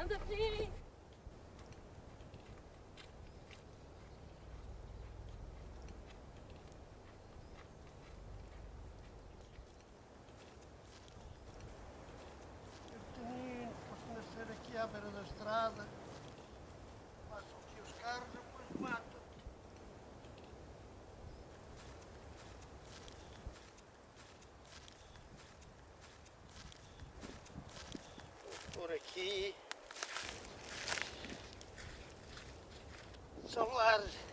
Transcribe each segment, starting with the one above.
Assim. pequenino, para nascer aqui à beira da estrada. Passam aqui os carros e depois matam. Por aqui. Solar.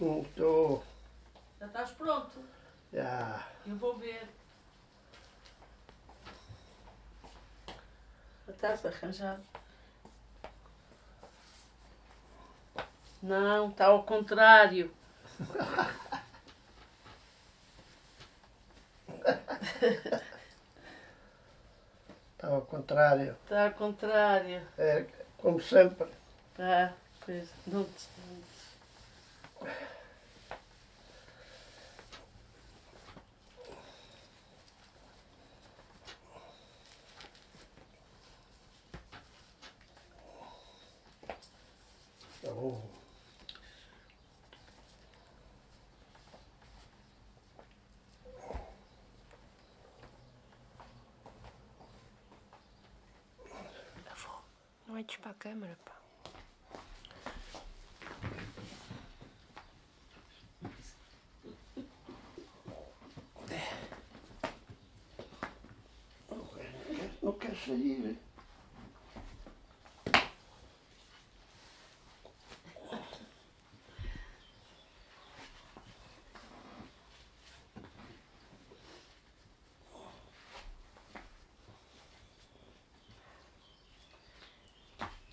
Não estou. Já estás pronto. Já. Eu vou ver. Já estás arranjado. Não, está ao contrário. Está ao contrário. Está ao contrário. É como sempre. Tá, pois não te. Oh. Não olhes para a câmara, pá. Não quer sair.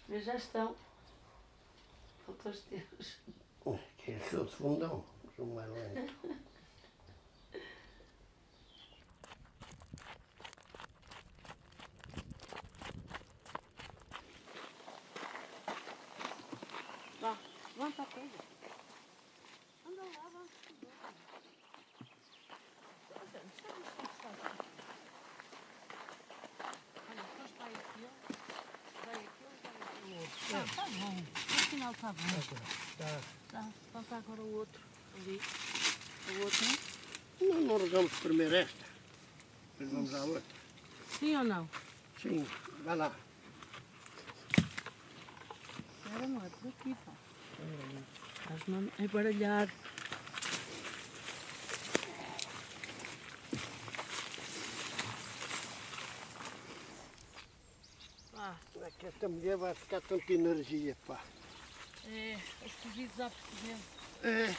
Mas já estão. Faltou os teus. Que é de fundão. Sou mais lento. Vá, levanta a coisa. Anda lá, vamos Olha, depois vai aquilo, vai aquilo, vai aquilo. Tá, tá bom. Está bom. Tá. Tá, falta agora o outro ali. O outro, né? Não, não regamos primeiro esta. Depois vamos à outra. Sim ou não? Sim, vai lá. Era não é por aqui, pá. Estás-me a baralhar. Vá, Como é que esta mulher vai ficar tanta energia, pá? É, os cozidos à portuguesa. É.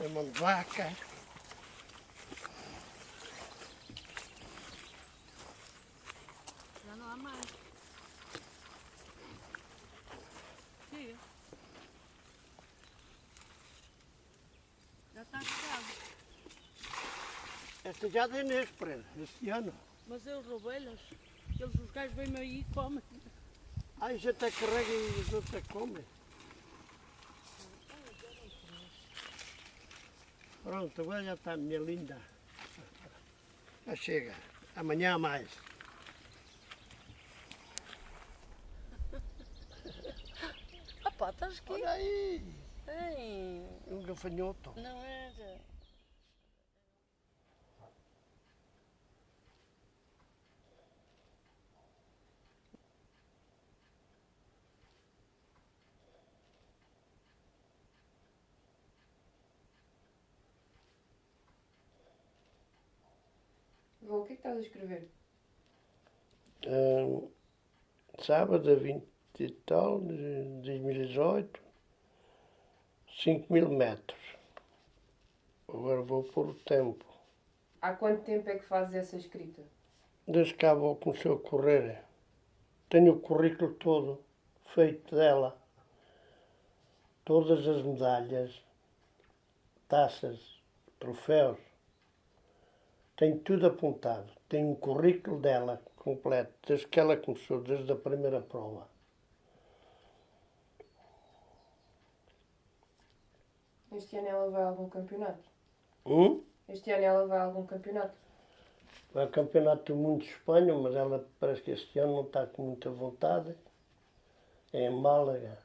É de vaca. Já não há mais. Sim. Já está chegado. Esta já dei Pereira, este ano. Mas eu roubei-las. Eles, os gajos vêm aí e comem. Ai, já até carrega e os outros até comem. Pronto, agora já está, minha linda. Já chega. Amanhã mais. Ah pá, estás aqui? Olha aí, Ei, um gafanhoto. não era. Vô, o que é que estás a escrever? Ahn, sábado, a 20 e tal, de 2018, 5 mil metros. Agora vou pôr o tempo. Há quanto tempo é que fazes essa escrita? Desde que a avó começou a correr, tenho o currículo todo feito dela. Todas as medalhas, taças, troféus. Tenho tudo apontado. Tenho um currículo dela completo, desde que ela começou, desde a primeira prova. Este ano ela vai a algum campeonato? Hum? Este ano ela vai a algum campeonato? Vai ao Campeonato do Mundo de Espanha, mas ela parece que este ano não está com muita vontade. É em Málaga.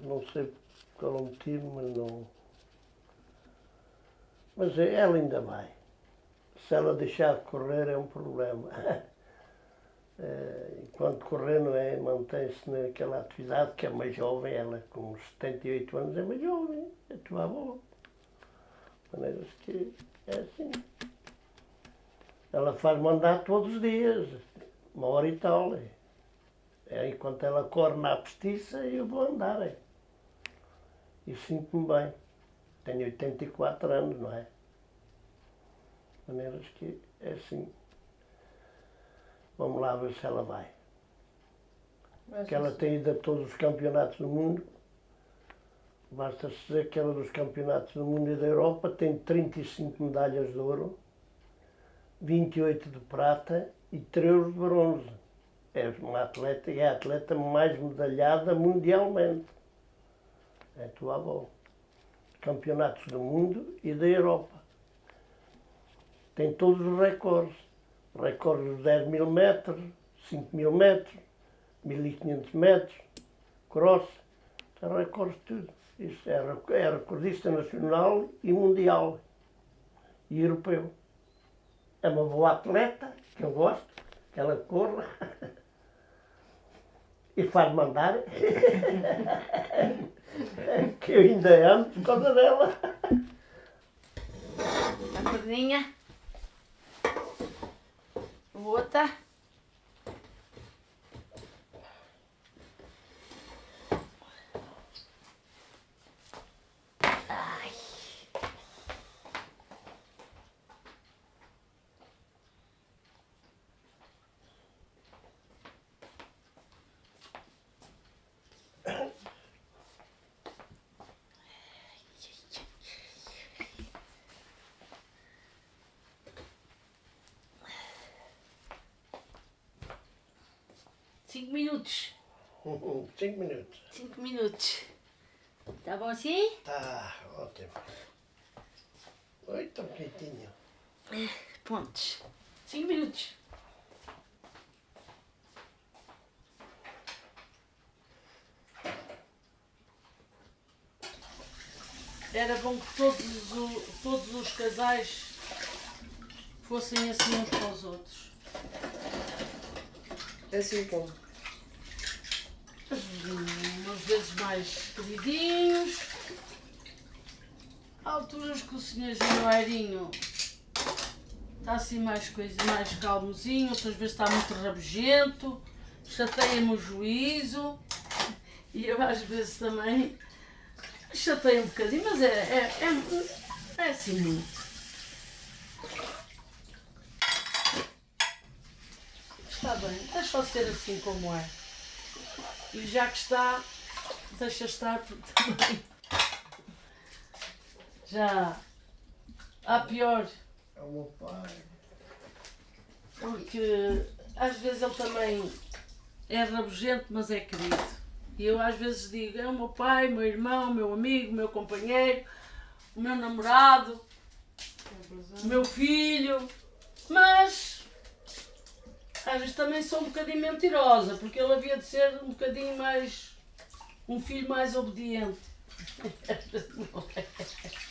Não sei qual é o motivo, mas não. Mas ela ainda vai. Se ela deixar de correr é um problema. Eh, Enquanto correr não é, mantém-se naquela atividade que é mais jovem, ela com 78 anos é mais jovem, é tua avó. Maneiras que é assim. Ela faz mandar todos os dias, uma hora e tal. é. É, enquanto ela corre na postiça, eu vou andar. É. E sinto-me bem. Tenho 84 anos, não é? Maneiras que é assim. Vamos lá ver se ela vai. Mas Que ela tem ido a todos os campeonatos do mundo. Basta dizer que ela dos campeonatos do mundo e da Europa tem 35 medalhas de ouro, 28 de prata e 3 de bronze. É uma atleta e é a atleta mais medalhada mundialmente. É tua avó. Campeonatos do mundo e da Europa. Tem todos os recordes. Recordes dos 10 mil metros, 5 mil metros, 1500 metros, cross, tem recordes de tudo. Isso é, é recordista nacional e mundial e europeu. É uma boa atleta, que eu gosto, que ela corra e faz mandar, que eu ainda amo por causa dela. A perninha. Outra. Ai. Cinco minutos. Cinco minutos. Cinco minutos. Tá bom assim? Tá, ótimo. Oi, tão quietinho. Pontos. Cinco minutos. Era bom que todos, o- todos os casais fossem assim uns para os outros. Assim como? Umas vezes mais queridinhos. Alturas que o senhor Januairinho está assim mais coisa, mais calmozinho, outras vezes está muito rabugento, chateia-me o juízo. E eu às vezes também chatei um bocadinho, mas é, é, é, é assim muito. Está bem, deixa ser assim como é. E já que está, deixa estar porque também já há pior, É o meu pai. porque às vezes ele também é rabugento, mas é querido. E eu às vezes digo, é o meu pai, meu irmão, meu amigo, o meu companheiro, o meu namorado, o meu filho, mas às vezes também sou um bocadinho mentirosa, porque ele havia de ser um bocadinho mais. um filho mais obediente.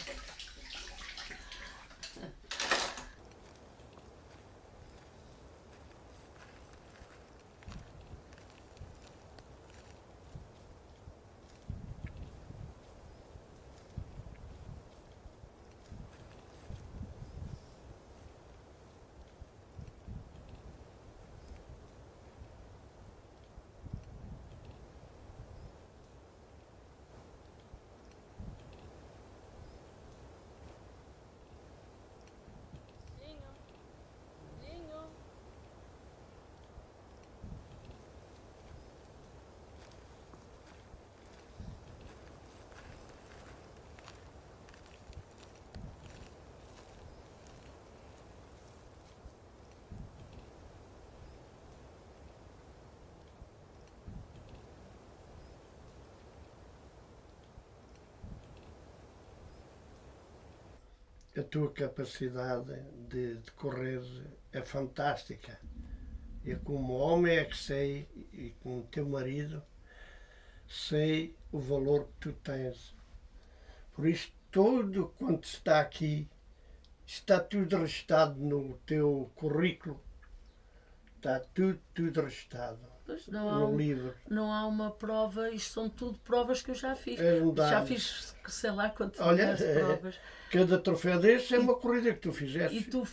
A tua capacidade de, de correr é fantástica. Eu, como homem, é que sei, e como teu marido, sei o valor que tu tens. Por isso, tudo quanto está aqui, está tudo registado no teu currículo. Está tudo, tudo registado Pois não, há, um- não há uma prova, isto são tudo provas que eu já fiz. É Já fiz, sei lá quantas Olha, é- provas. Cada troféu desse é uma corrida que tu fizeste. E tu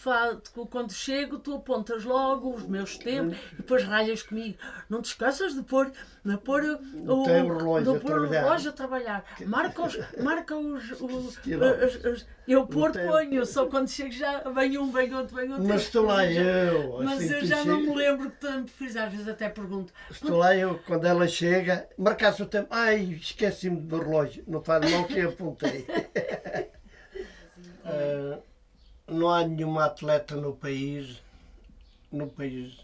quando chego, tu apontas logo os meus tempos e depois ralhas comigo. Não te esqueças de pôr, de pôr o, teu relógio de a pôr o trabalhar. relógio a trabalhar. Marca os. Marca os, os- as- as- eu pôr, tempo. ponho, só quando chego já vem um, vem outro, vem outro. Mas estou lá eu já- eu. Mas assim, eu já não chega- me lembro que tanto fiz, às vezes até pergunto. Estou lá eu, quando ela chega, marcasse o tempo. Ai, esqueci-me do relógio. Não faz mal que eu apontei. Ah, não há nenhuma atleta no país, no país,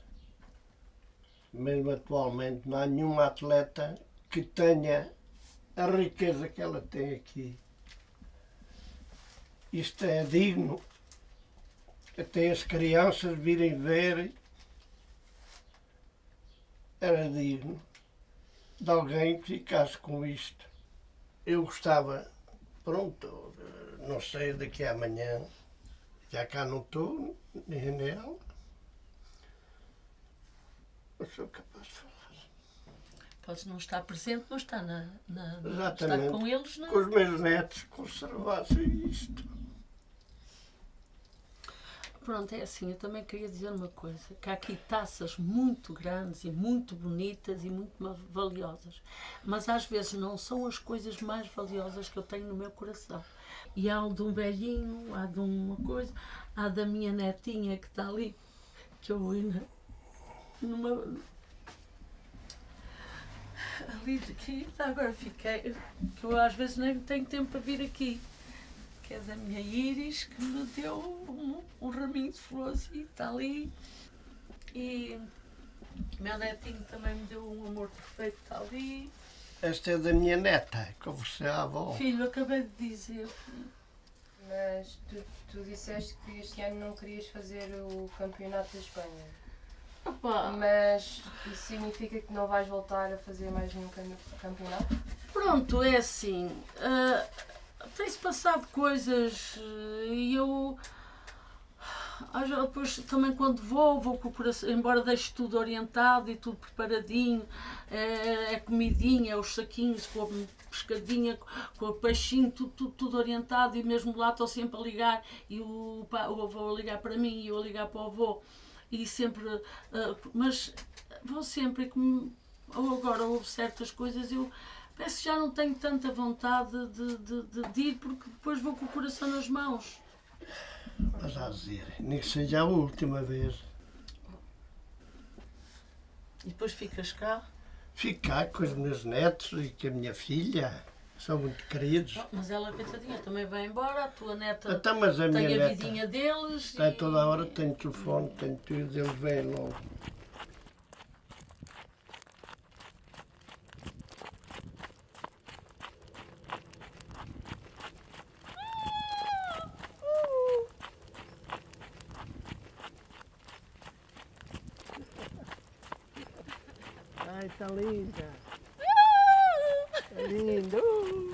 mesmo atualmente, não há nenhuma atleta que tenha a riqueza que ela tem aqui. Isto é digno. Até as crianças virem ver era digno de alguém que ficasse com isto. Eu gostava, pronto, não sei, daqui a amanhã, já cá não estou, nem nela, mas sou capaz de falar. Podes não estar presente, mas está, na, na, na- está Exatamente. com eles. Não? Com os meus netos conservassem isto. Pronto, é assim, eu também queria dizer uma coisa, que há aqui taças muito grandes e muito bonitas e muito valiosas, mas às vezes não são as coisas mais valiosas que eu tenho no meu coração. E há de um velhinho, há de uma coisa, há da minha netinha que está ali, que eu ainda numa ali aqui, agora fiquei, que eu às vezes nem tenho tempo para vir aqui que é da minha Iris, que me deu um, um raminho de flores e está ali. E meu netinho também me deu um amor perfeito, está ali. Esta é da minha neta, que você é a avó. Filho, acabei de dizer. Mas tu, tu disseste que este ano não querias fazer o campeonato da Espanha. Opa, Mas isso significa que não vais voltar a fazer mais nenhum cam- campeonato? pronto, é assim. ah, Tem-se passado coisas ah, e eu. Depois também quando vou, vou com o coração, embora deixe tudo orientado e tudo preparadinho, é, é comidinha, é os saquinhos com a pescadinha, com o peixinho, tudo, tudo, tudo orientado e mesmo lá estou sempre a ligar e o, o avô a ligar para mim e eu a ligar para o avô e sempre, ah, mas vou sempre como agora houve certas coisas, eu parece que já não tenho tanta vontade de, de, de, de ir porque depois vou com o coração nas mãos. Mas a dizer, nem que seja a última vez. E depois ficas cá. Ficar com os meus netos e com a minha filha. São muito queridos. Oh, Mas ela, coitadinha, também vai embora, a tua neta Até mas a minha tem a neta vidinha deles. está e- toda a hora, tem telefone, tem tudo, eles vêm logo. Ai, está linda. Tá lindo.